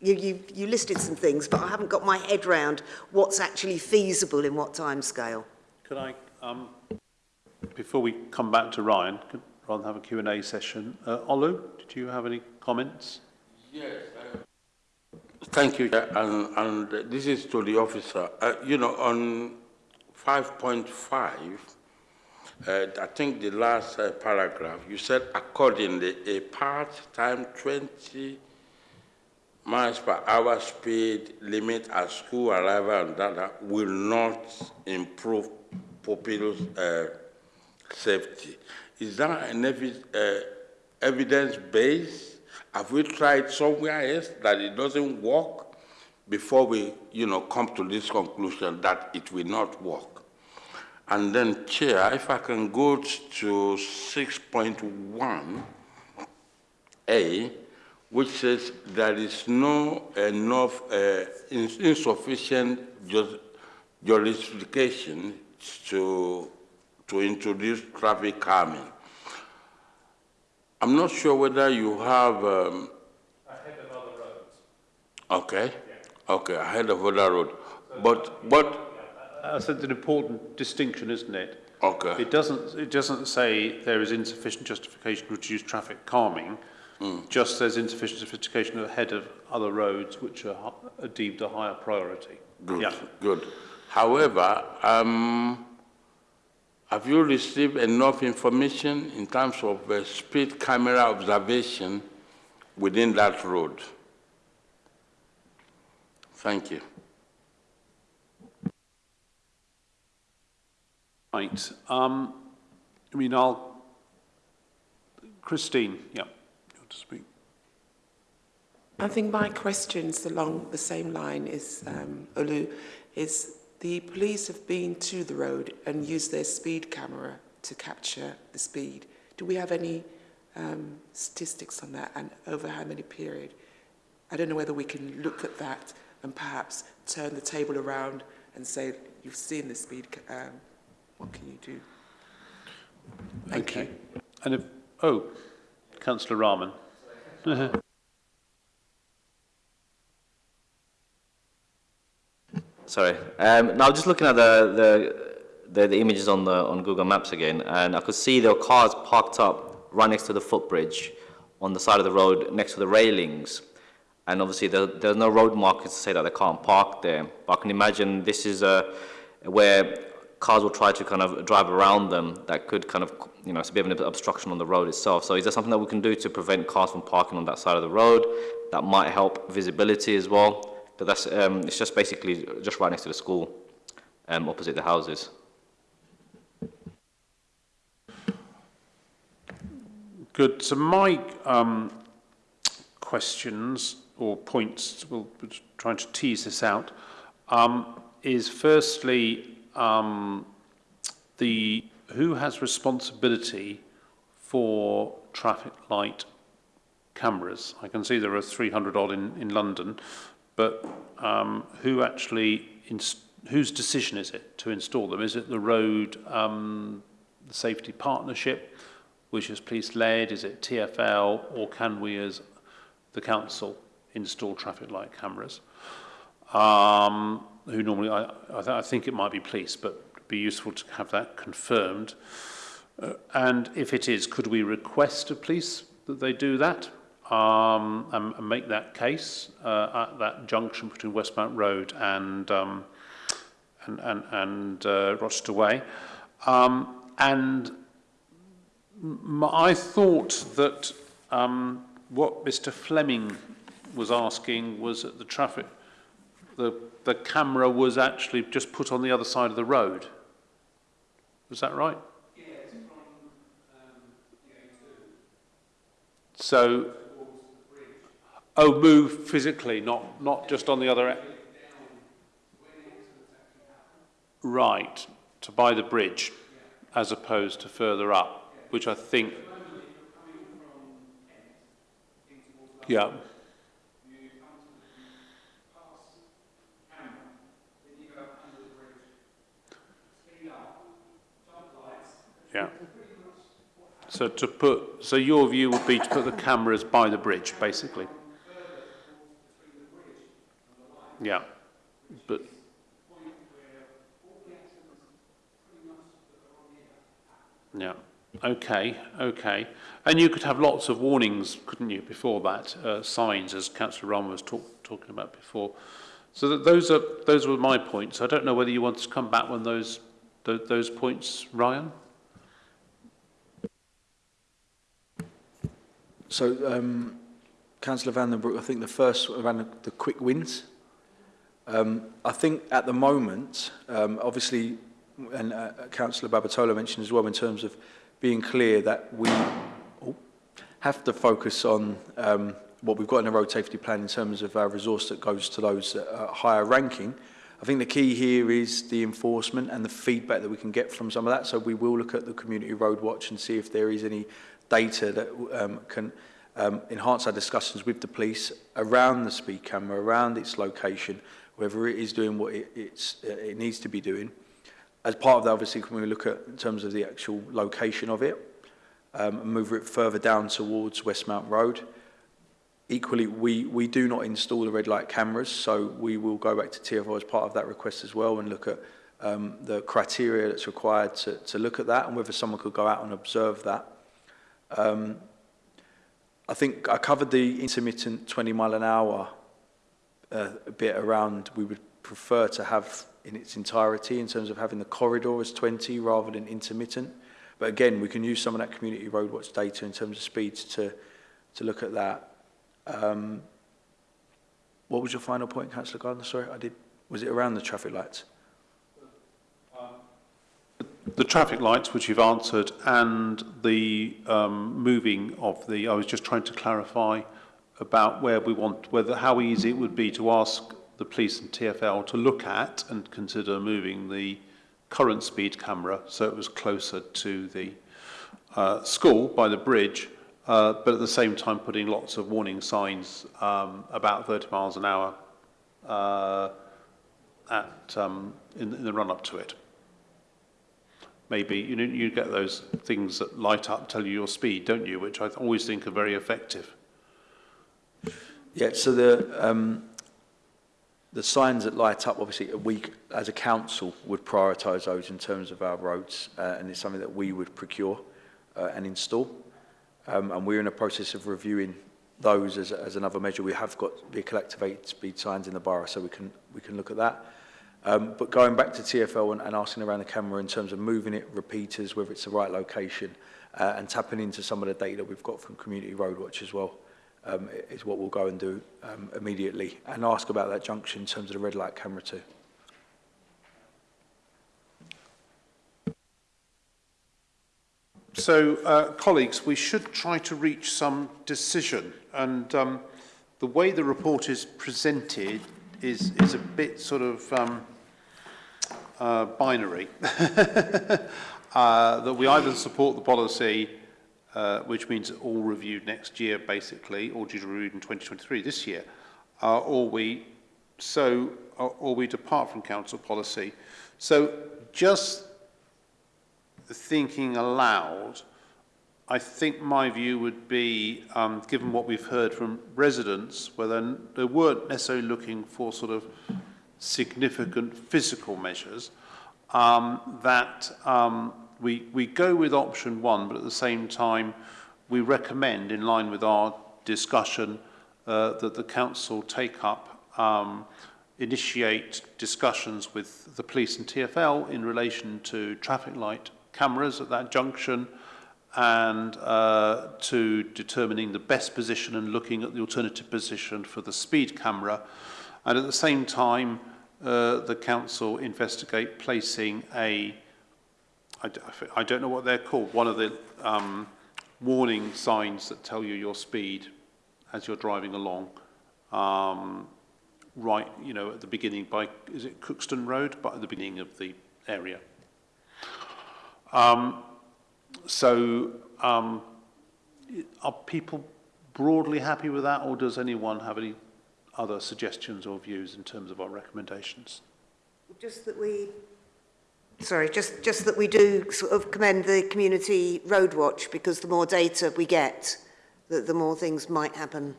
You, you, you listed some things, but I haven't got my head round what's actually feasible in what time scale. Could I, um, before we come back to Ryan, could rather have a Q&A session, uh, Olu, did you have any comments? Yes. Uh, thank you, Chair, and, and this is to the officer. Uh, you know, on 5.5, uh, I think the last uh, paragraph, you said accordingly, a part-time 20 miles per hour speed limit at school arrival and that will not improve pupils' uh, safety. Is that an evi uh, evidence base? Have we tried somewhere else that it doesn't work before we, you know, come to this conclusion that it will not work? And then, Chair, if I can go to 6.1A, which says there is no enough uh, insufficient justification to to introduce traffic calming. I'm not sure whether you have... Um, ahead of other roads. Okay, yeah. okay, ahead of other road. So but, but... That's an important distinction, isn't it? Okay. It doesn't, it doesn't say there is insufficient justification to reduce traffic calming, mm. just says insufficient justification ahead of other roads which are, are deemed a higher priority. Good, yeah. good. However, um, have you received enough information in terms of uh, speed camera observation within that road? Thank you. Right. Um, I mean, I'll... Christine, yeah, you to speak? I think my questions along the same line is, um, is the police have been to the road and used their speed camera to capture the speed. Do we have any um, statistics on that and over how many period? I don't know whether we can look at that and perhaps turn the table around and say, you've seen the speed, um, what can you do? Thank okay. you. And if, oh, Councillor Rahman. Sorry. Um, now, just looking at the, the, the, the, images on, the, on Google Maps again, and I could see there were cars parked up right next to the footbridge on the side of the road next to the railings. And obviously, there, there's no road markers to say that they can't park there. But I can imagine this is a, where cars will try to kind of drive around them that could kind of, you know, it's a bit of an obstruction on the road itself. So is there something that we can do to prevent cars from parking on that side of the road that might help visibility as well? But that's, um, it's just basically just right next to the school, um, opposite the houses. Good. So my um, questions or points, we'll we're trying to tease this out, um, is firstly um, the who has responsibility for traffic light cameras? I can see there are 300 odd in, in London, but um, who actually, whose decision is it to install them? Is it the road um, the safety partnership, which is police led? Is it TFL, or can we as the council install traffic light cameras? Um, who normally, I, I, th I think it might be police, but it'd be useful to have that confirmed. Uh, and if it is, could we request of police that they do that um, and, and make that case uh, at that junction between Westmount Road and um, and, and, and uh, Rochester Way? Um, and I thought that um, what Mr Fleming was asking was at the traffic the the camera was actually just put on the other side of the road. Was that right? So, oh, move physically, not, not just on the other end. Right, to buy the bridge, as opposed to further up, which I think. Yeah. Yeah. So to put, so your view would be to put the cameras by the bridge, basically. Yeah, but. Yeah. Okay, okay. And you could have lots of warnings, couldn't you, before that, uh, signs, as Councillor Rahman was talk, talking about before. So that those are those were my points. I don't know whether you want to come back on those th those points, Ryan. So, um, Councillor Van den Broek, I think the first around the quick wins. Um, I think at the moment, um, obviously, and uh, Councillor Babatola mentioned as well, in terms of being clear that we oh, have to focus on um, what we've got in the road safety plan in terms of our resource that goes to those at uh, higher ranking. I think the key here is the enforcement and the feedback that we can get from some of that. So we will look at the Community Road Watch and see if there is any data that um, can um, enhance our discussions with the police around the speed camera, around its location, whether it is doing what it, it's, uh, it needs to be doing. As part of that, obviously, when we look at in terms of the actual location of it, um, and move it further down towards Westmount Road. Equally, we, we do not install the red light cameras, so we will go back to TFO as part of that request as well and look at um, the criteria that's required to, to look at that and whether someone could go out and observe that. Um, I think I covered the intermittent 20 mile an hour uh, a bit around we would prefer to have in its entirety in terms of having the corridor as 20 rather than intermittent. But again, we can use some of that community roadwatch data in terms of speeds to, to look at that. Um, what was your final point, Councillor Gardner? Sorry, I did. Was it around the traffic lights? the traffic lights, which you've answered, and the um, moving of the, I was just trying to clarify about where we want, whether how easy it would be to ask the police and TFL to look at and consider moving the current speed camera so it was closer to the uh, school by the bridge, uh, but at the same time putting lots of warning signs um, about 30 miles an hour uh, at, um, in, in the run-up to it maybe, you know, you get those things that light up, tell you your speed, don't you, which I always think are very effective. Yeah, so the, um, the signs that light up, obviously, we as a council would prioritise those in terms of our roads, uh, and it's something that we would procure uh, and install. Um, and we're in a process of reviewing those as, as another measure. We have got vehicle activated speed signs in the borough, so we can, we can look at that. Um, but going back to TFL and, and asking around the camera in terms of moving it, repeaters, whether it's the right location, uh, and tapping into some of the data we've got from Community Roadwatch as well um, is what we'll go and do um, immediately and ask about that junction in terms of the red light camera too. So, uh, colleagues, we should try to reach some decision. And um, the way the report is presented is, is a bit sort of um, uh, binary. uh, that we either support the policy, uh, which means all reviewed next year, basically, or due to reviewed in 2023 this year, uh, or we so or, or we depart from council policy. So just thinking aloud, I think my view would be, um, given what we've heard from residents, where they weren't necessarily looking for sort of significant physical measures, um, that um, we, we go with option one, but at the same time, we recommend, in line with our discussion, uh, that the council take up, um, initiate discussions with the police and TFL in relation to traffic light cameras at that junction and uh, to determining the best position and looking at the alternative position for the speed camera. And at the same time, uh, the council investigate placing a, I, I don't know what they're called, one of the um, warning signs that tell you your speed as you're driving along. Um, right, you know, at the beginning by, is it Crookston Road? But at the beginning of the area. Um, so, um, are people broadly happy with that, or does anyone have any other suggestions or views in terms of our recommendations? Just that we Sorry, just, just that we do sort of commend the community road watch because the more data we get, the, the more things might happen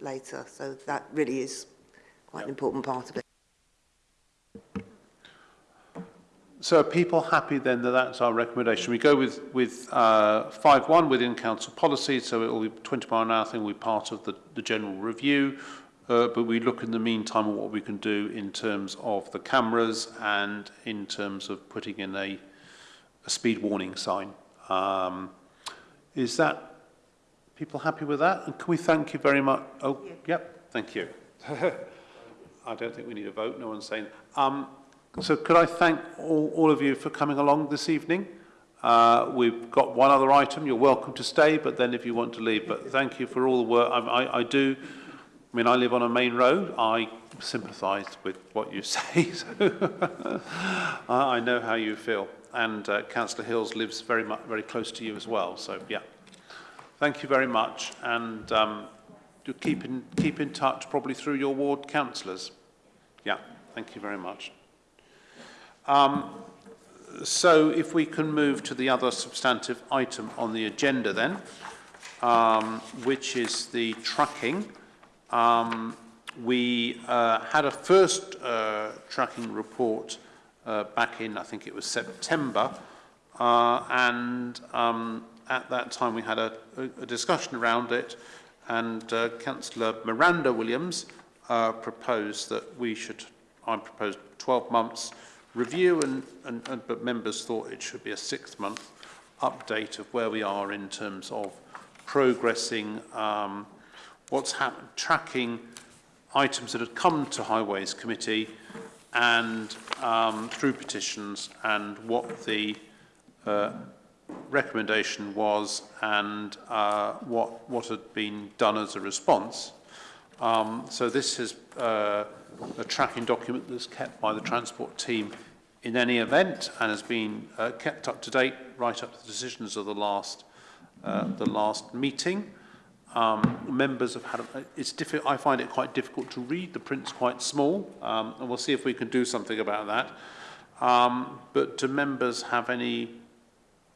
later. So that really is quite yep. an important part of it. So are people happy then that that's our recommendation? We go with, with 5-1 uh, within council policy, so it will be 20 mile an hour thing will be part of the, the general review. Uh, but we look in the meantime at what we can do in terms of the cameras and in terms of putting in a, a speed warning sign. Um, is that people happy with that? And can we thank you very much? Oh, yeah. yep, thank you. I don't think we need a vote, no one's saying. Um, so could I thank all, all of you for coming along this evening? Uh, we've got one other item. You're welcome to stay, but then if you want to leave. But thank you for all the work. I, I, I do I mean, I live on a main road. I sympathise with what you say. So I know how you feel. And uh, Councillor Hills lives very, much, very close to you as well. So, yeah. Thank you very much. And um, keep in, keep in touch probably through your ward councillors. Yeah, thank you very much. Um, so if we can move to the other substantive item on the agenda then, um, which is the tracking. Um, we uh, had a first uh, tracking report uh, back in, I think it was September, uh, and um, at that time we had a, a discussion around it, and uh, Councillor Miranda Williams uh, proposed that we should, I proposed 12 months review, and, and, and, but members thought it should be a six-month update of where we are in terms of progressing, um, what's happened, tracking items that had come to Highways Committee and um, through petitions and what the uh, recommendation was and uh, what, what had been done as a response. Um, so this is uh, a tracking document that's kept by the transport team in any event and has been uh, kept up to date right up to the decisions of the last, uh, the last meeting. Um, members have had, it's difficult, I find it quite difficult to read, the print's quite small, um, and we'll see if we can do something about that. Um, but do members have any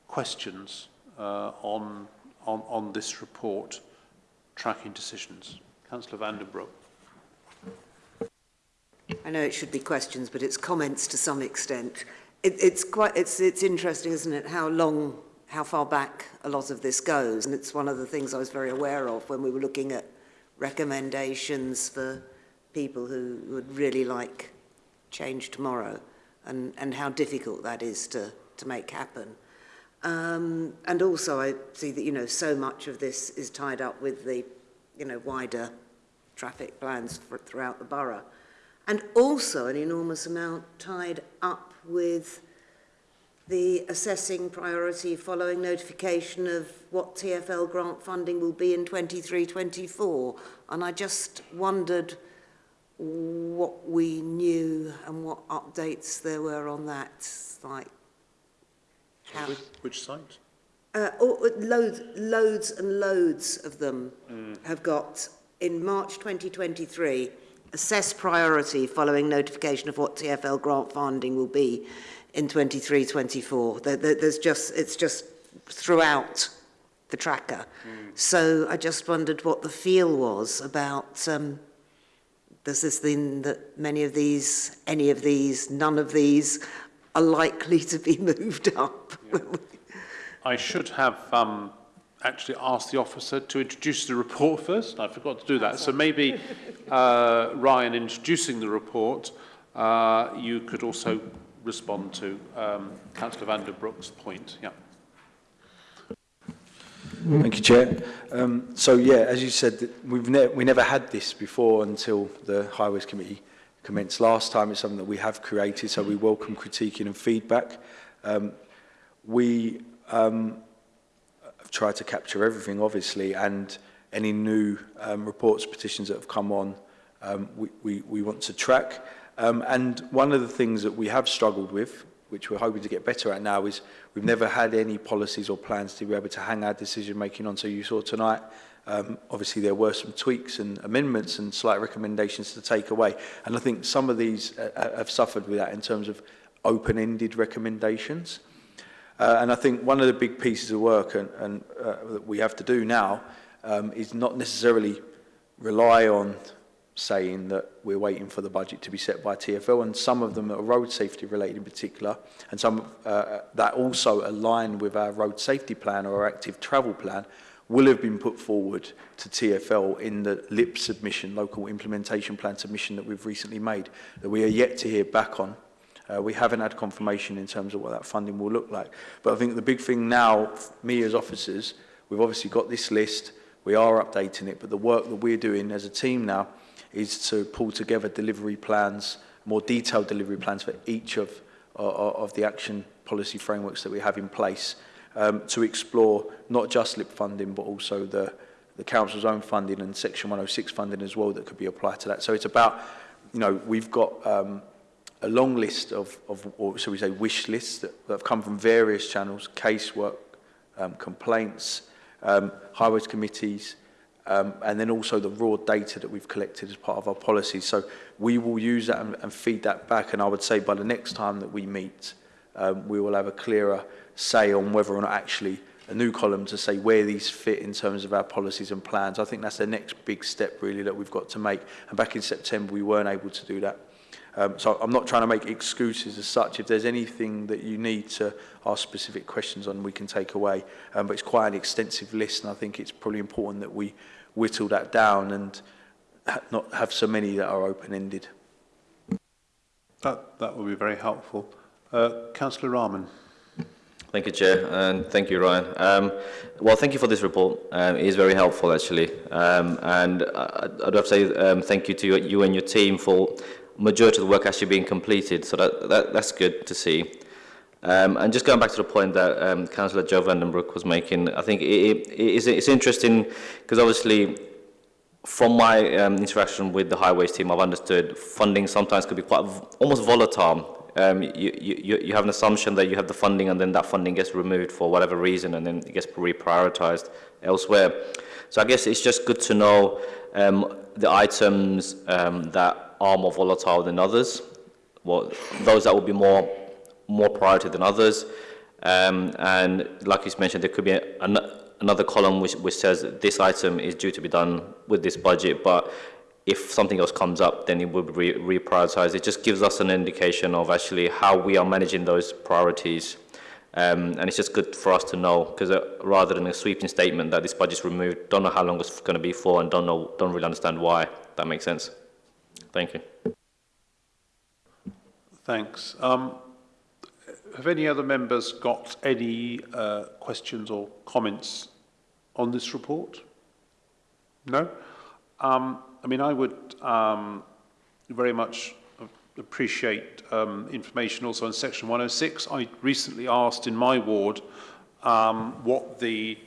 questions uh, on, on, on this report, tracking decisions? Councillor Vandenbroek. I know it should be questions, but it's comments to some extent. It, it's quite, it's, it's interesting, isn't it, how long, how far back a lot of this goes. And it's one of the things I was very aware of when we were looking at recommendations for people who would really like change tomorrow and, and how difficult that is to, to make happen. Um, and also I see that, you know, so much of this is tied up with the, you know, wider traffic plans for, throughout the borough. And also an enormous amount tied up with the assessing priority following notification of what TFL grant funding will be in 23-24. And I just wondered what we knew and what updates there were on that, like how... Which, which site? Uh, oh, uh, loads, loads and loads of them have got, in March 2023, assess priority following notification of what TFL grant funding will be in 23-24. There, there, there's just, it's just throughout the tracker. Mm. So I just wondered what the feel was about um, does this mean that many of these, any of these, none of these are likely to be moved up? Yeah. I should have um, actually asked the officer to introduce the report first. I forgot to do that. That's so maybe uh, Ryan introducing the report, uh, you could also respond to um, Councillor Vanderbroek's point. Yeah. Thank you, Chair. Um, so, yeah, as you said, we've ne we never had this before until the Highways Committee commenced last time. It's something that we have created, so we welcome critiquing and feedback. Um, we um, tried to capture everything, obviously, and any new um, reports, petitions that have come on, um, we, we, we want to track. Um, and one of the things that we have struggled with, which we're hoping to get better at now, is we've never had any policies or plans to be able to hang our decision making on. So you saw tonight, um, obviously there were some tweaks and amendments and slight recommendations to take away. And I think some of these uh, uh, have suffered with that in terms of open-ended recommendations. Uh, and I think one of the big pieces of work and, and, uh, that we have to do now um, is not necessarily rely on saying that we're waiting for the budget to be set by TfL and some of them are road safety related in particular and some uh, that also align with our road safety plan or our active travel plan will have been put forward to TfL in the LIP submission, local implementation plan submission that we've recently made that we are yet to hear back on. Uh, we haven't had confirmation in terms of what that funding will look like. But I think the big thing now, me as officers, we've obviously got this list, we are updating it, but the work that we're doing as a team now is to pull together delivery plans, more detailed delivery plans for each of, uh, of the action policy frameworks that we have in place um, to explore not just LIP funding but also the, the Council's own funding and Section 106 funding as well that could be applied to that. So it's about, you know, we've got um, a long list of, of or shall we say, wish lists that, that have come from various channels, casework, um, complaints, um, highways committees, um, and then also the raw data that we've collected as part of our policy. So we will use that and, and feed that back, and I would say by the next time that we meet, um, we will have a clearer say on whether or not actually a new column to say where these fit in terms of our policies and plans. I think that's the next big step really that we've got to make. And back in September, we weren't able to do that. Um, so I'm not trying to make excuses as such. If there's anything that you need to ask specific questions on, we can take away. Um, but it's quite an extensive list, and I think it's probably important that we whittle that down and ha not have so many that are open-ended. That, that would be very helpful. Uh, Councillor Rahman. Thank you, Chair, and thank you, Ryan. Um, well, thank you for this report. Um, it is very helpful, actually. Um, and I, I'd have to say um, thank you to you and your team for majority of the work actually being completed. So that, that that's good to see. Um, and just going back to the point that um, Councillor Joe Vandenbroek was making, I think it, it, it's, it's interesting because obviously from my um, interaction with the highways team, I've understood funding sometimes could be quite almost volatile. Um, you, you, you have an assumption that you have the funding and then that funding gets removed for whatever reason and then it gets reprioritized elsewhere. So I guess it's just good to know um, the items um, that are more volatile than others, well, those that will be more more priority than others. Um, and like you mentioned, there could be an, another column which, which says this item is due to be done with this budget, but if something else comes up, then it will be re reprioritized. It just gives us an indication of actually how we are managing those priorities. Um, and it's just good for us to know, because uh, rather than a sweeping statement that this budget is removed, don't know how long it's going to be for, and don't know, don't really understand why. That makes sense. Thank you. Thanks. Um, have any other members got any uh, questions or comments on this report? No? Um, I mean, I would um, very much appreciate um, information also on section 106. I recently asked in my ward um, what the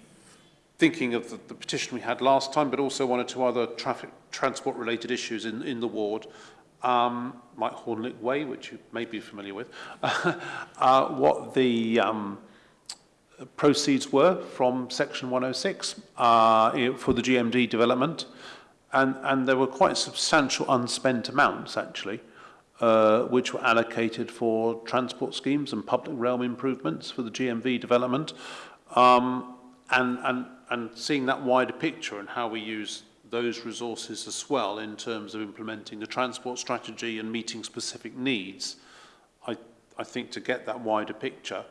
thinking of the, the petition we had last time, but also one or two other traffic transport related issues in, in the ward, um, like Hornlick Way, which you may be familiar with, uh, what the um, proceeds were from Section 106 uh, for the GMD development. And, and there were quite substantial unspent amounts, actually, uh, which were allocated for transport schemes and public realm improvements for the GMV development. Um, and, and, and seeing that wider picture and how we use those resources as well in terms of implementing the transport strategy and meeting specific needs, I, I think to get that wider picture,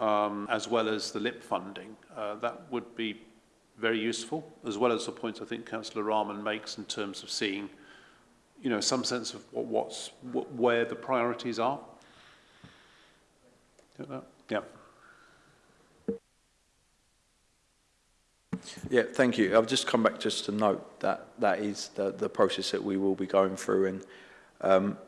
um, as well as the LIP funding, uh, that would be very useful, as well as the points I think Councillor Rahman makes in terms of seeing, you know, some sense of what, what's, what, where the priorities are. Yeah. Yeah, thank you. I've just come back just to note that that is the, the process that we will be going through and um,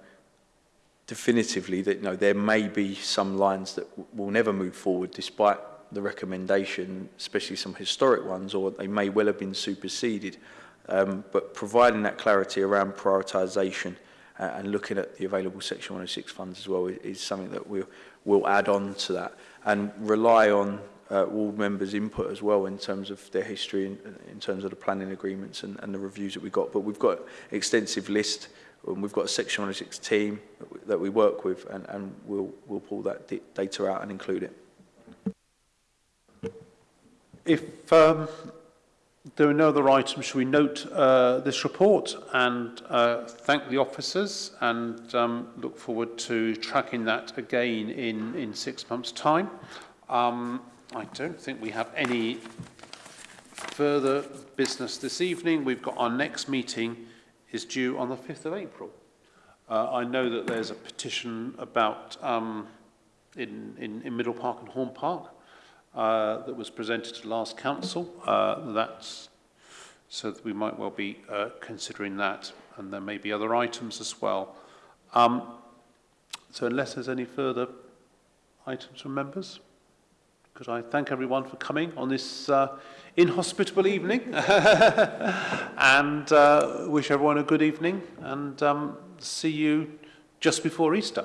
definitively that you know, there may be some lines that will never move forward despite the recommendation, especially some historic ones, or they may well have been superseded. Um, but providing that clarity around prioritisation uh, and looking at the available Section 106 funds as well is, is something that we'll, we'll add on to that and rely on uh, all members' input as well in terms of their history, in, in terms of the planning agreements and, and the reviews that we got. But we've got extensive list and we've got a Section 106 team that we work with and, and we'll, we'll pull that data out and include it. If um, there are no other items, should we note uh, this report and uh, thank the officers and um, look forward to tracking that again in, in six months' time. Um, I don't think we have any further business this evening. We've got our next meeting is due on the 5th of April. Uh, I know that there's a petition about um, in, in, in Middle Park and Horn Park uh, that was presented to last council. Uh, that's so that we might well be uh, considering that, and there may be other items as well. Um, so unless there's any further items from members, could I thank everyone for coming on this uh, inhospitable evening and uh, wish everyone a good evening and um, see you just before Easter.